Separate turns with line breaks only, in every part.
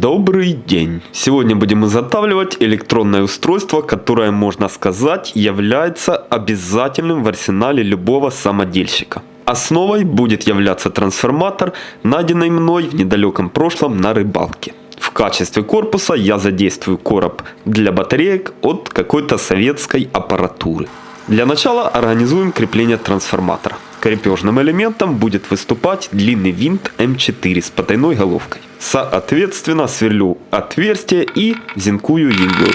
Добрый день! Сегодня будем изготавливать электронное устройство, которое, можно сказать, является обязательным в арсенале любого самодельщика. Основой будет являться трансформатор, найденный мной в недалеком прошлом на рыбалке. В качестве корпуса я задействую короб для батареек от какой-то советской аппаратуры. Для начала организуем крепление трансформатора. Крепежным элементом будет выступать длинный винт М4 с потайной головкой. Соответственно, сверлю отверстие и зинкую иглу.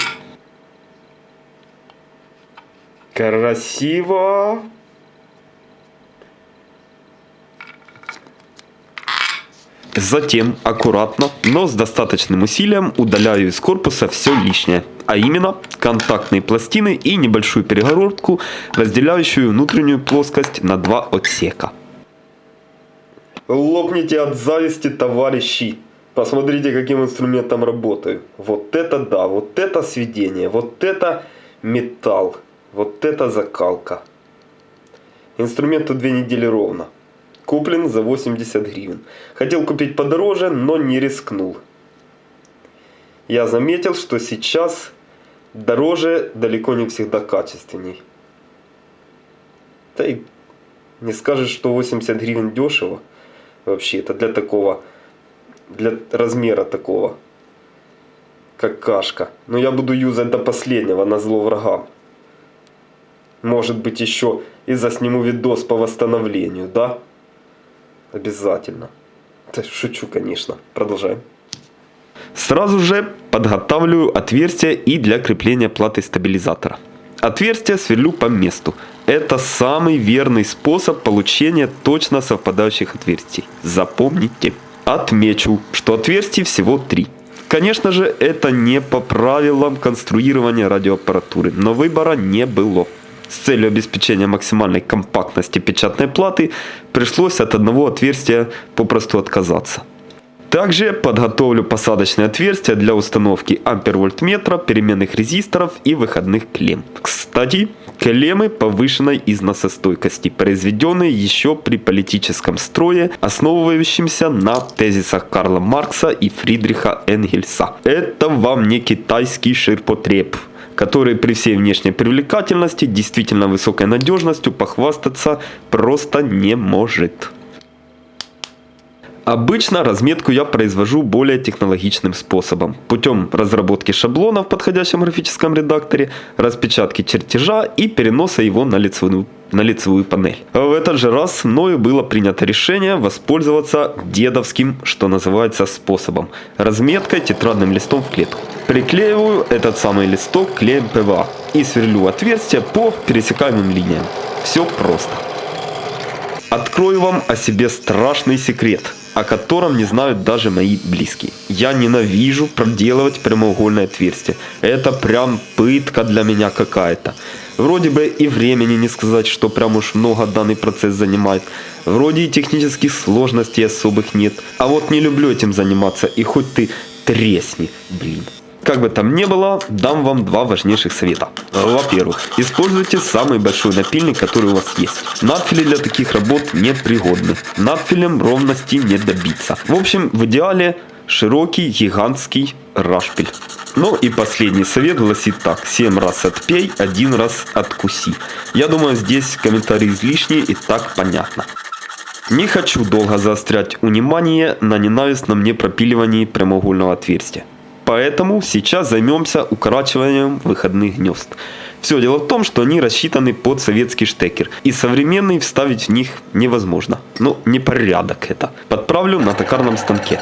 Красиво! Затем аккуратно, но с достаточным усилием удаляю из корпуса все лишнее, а именно контактные пластины и небольшую перегородку, разделяющую внутреннюю плоскость на два отсека. Лопните от зависти, товарищи! Посмотрите, каким инструментом работаю. Вот это да, вот это сведение, вот это металл, вот это закалка. Инструменту две недели ровно. Куплен за 80 гривен. Хотел купить подороже, но не рискнул. Я заметил, что сейчас дороже далеко не всегда качественней. Да и не скажешь, что 80 гривен дешево. Вообще, это для такого, для размера такого, как кашка. Но я буду юзать до последнего, на зло врагам. Может быть еще и засниму видос по восстановлению, да? Обязательно. Шучу, конечно. Продолжаем. Сразу же подготавливаю отверстие и для крепления платы стабилизатора. Отверстие сверлю по месту. Это самый верный способ получения точно совпадающих отверстий. Запомните. Отмечу, что отверстий всего три. Конечно же, это не по правилам конструирования радиоаппаратуры, но выбора не было. С целью обеспечения максимальной компактности печатной платы пришлось от одного отверстия попросту отказаться. Также подготовлю посадочные отверстия для установки ампервольтметра, переменных резисторов и выходных клемм. Кстати, клеммы повышенной износостойкости, произведенные еще при политическом строе, основывающемся на тезисах Карла Маркса и Фридриха Энгельса. Это вам не китайский ширпотреб который при всей внешней привлекательности, действительно высокой надежностью похвастаться просто не может. Обычно разметку я произвожу более технологичным способом. Путем разработки шаблона в подходящем графическом редакторе, распечатки чертежа и переноса его на лицевую, на лицевую панель. В этот же раз мною было принято решение воспользоваться дедовским, что называется, способом. Разметкой тетрадным листом в клетку. Приклеиваю этот самый листок клеем ПВА и сверлю отверстия по пересекаемым линиям. Все просто. Открою вам о себе страшный секрет – о котором не знают даже мои близкие. Я ненавижу проделывать прямоугольное отверстие. Это прям пытка для меня какая-то. Вроде бы и времени не сказать, что прям уж много данный процесс занимает. Вроде и технических сложностей особых нет. А вот не люблю этим заниматься, и хоть ты тресни, блин. Как бы там ни было, дам вам два важнейших совета. Во-первых, используйте самый большой напильник, который у вас есть. Надфили для таких работ не пригодны. Надфилем ровности не добиться. В общем, в идеале широкий гигантский рашпиль. Ну и последний совет гласит так. 7 раз отпей, один раз откуси. Я думаю, здесь комментарий излишний и так понятно. Не хочу долго заострять внимание на ненавистном мне пропиливании прямоугольного отверстия. Поэтому сейчас займемся укорачиванием выходных гнезд. Все дело в том, что они рассчитаны под советский штекер. И современный вставить в них невозможно. Ну, непорядок это. Подправлю на токарном станке.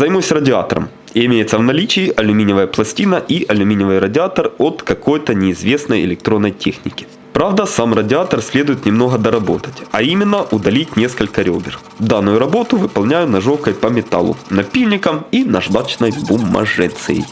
Займусь радиатором. Имеется в наличии алюминиевая пластина и алюминиевый радиатор от какой-то неизвестной электронной техники. Правда, сам радиатор следует немного доработать, а именно удалить несколько ребер. Данную работу выполняю ножовкой по металлу, напильником и наждачной бумажицей.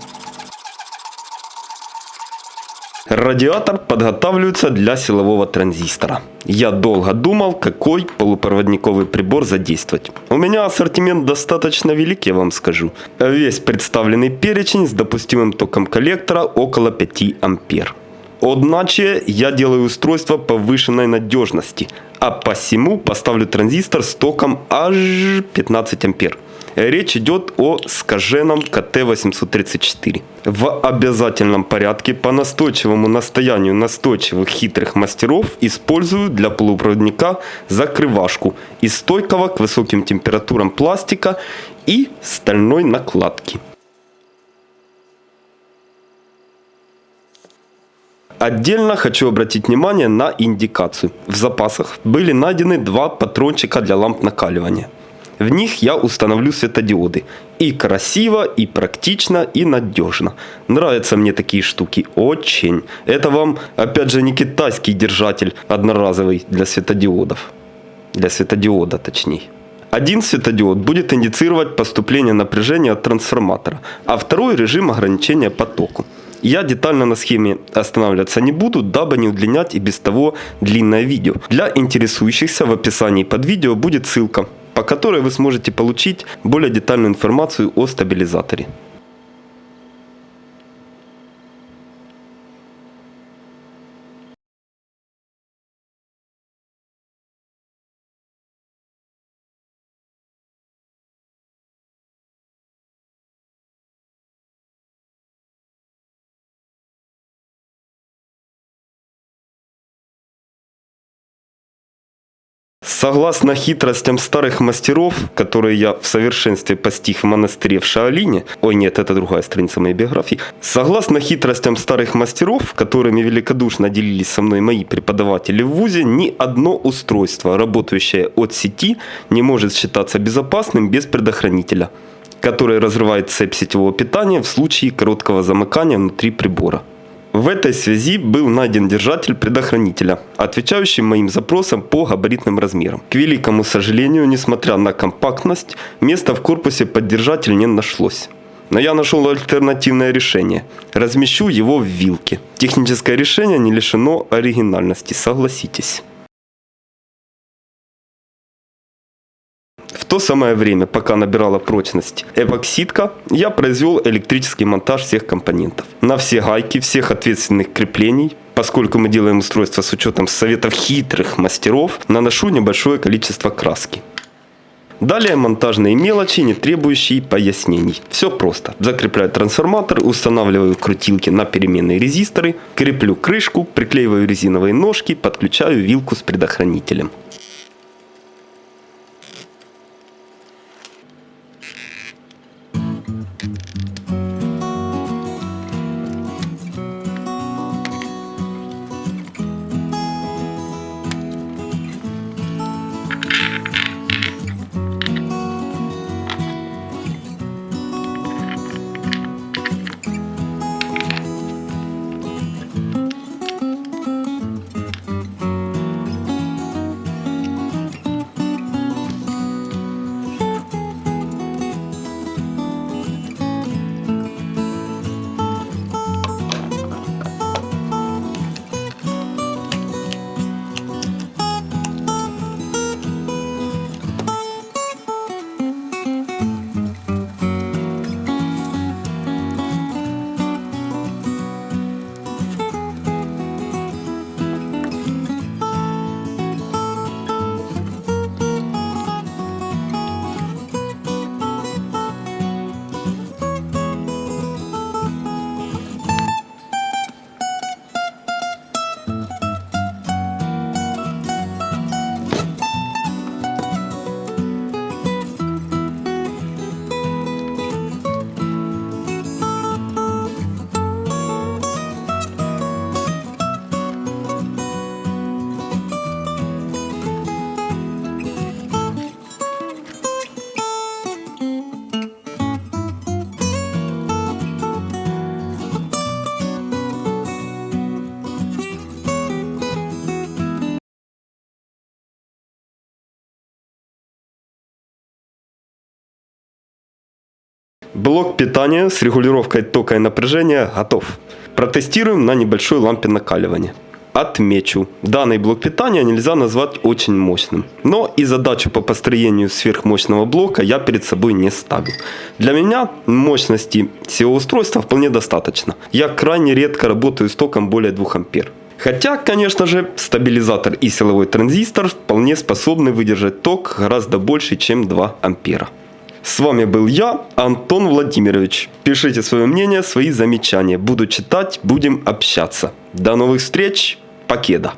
Радиатор подготавливается для силового транзистора. Я долго думал, какой полупроводниковый прибор задействовать. У меня ассортимент достаточно велик, я вам скажу. Весь представленный перечень с допустимым током коллектора около 5 ампер. Одначе я делаю устройство повышенной надежности, а посему поставлю транзистор с током аж 15 ампер. Речь идет о скаженом КТ-834. В обязательном порядке по настойчивому настоянию настойчивых хитрых мастеров использую для полупроводника закрывашку из стойкого к высоким температурам пластика и стальной накладки. Отдельно хочу обратить внимание на индикацию. В запасах были найдены два патрончика для ламп накаливания. В них я установлю светодиоды. И красиво, и практично, и надежно. Нравятся мне такие штуки. Очень. Это вам, опять же, не китайский держатель одноразовый для светодиодов. Для светодиода, точнее. Один светодиод будет индицировать поступление напряжения от трансформатора, а второй режим ограничения потоку. Я детально на схеме останавливаться не буду, дабы не удлинять и без того длинное видео. Для интересующихся в описании под видео будет ссылка по которой вы сможете получить более детальную информацию о стабилизаторе. Согласно хитростям старых мастеров, которые я в совершенстве постиг в монастыре в Шаолине, ой нет, это другая страница моей биографии, согласно хитростям старых мастеров, которыми великодушно делились со мной мои преподаватели в ВУЗе, ни одно устройство, работающее от сети, не может считаться безопасным без предохранителя, который разрывает цепь сетевого питания в случае короткого замыкания внутри прибора. В этой связи был найден держатель предохранителя, отвечающий моим запросам по габаритным размерам. К великому сожалению, несмотря на компактность, места в корпусе под держатель не нашлось. Но я нашел альтернативное решение. Размещу его в вилке. Техническое решение не лишено оригинальности, согласитесь. То самое время, пока набирала прочность эпоксидка, я произвел электрический монтаж всех компонентов. На все гайки, всех ответственных креплений, поскольку мы делаем устройство с учетом советов хитрых мастеров, наношу небольшое количество краски. Далее монтажные мелочи, не требующие пояснений. Все просто. Закрепляю трансформатор, устанавливаю крутилки на переменные резисторы, креплю крышку, приклеиваю резиновые ножки, подключаю вилку с предохранителем. Блок питания с регулировкой тока и напряжения готов. Протестируем на небольшой лампе накаливания. Отмечу, данный блок питания нельзя назвать очень мощным. Но и задачу по построению сверхмощного блока я перед собой не ставил. Для меня мощности всего устройства вполне достаточно. Я крайне редко работаю с током более 2 ампер. Хотя, конечно же, стабилизатор и силовой транзистор вполне способны выдержать ток гораздо больше, чем 2 ампера. С вами был я, Антон Владимирович. Пишите свое мнение, свои замечания. Буду читать, будем общаться. До новых встреч. Покеда.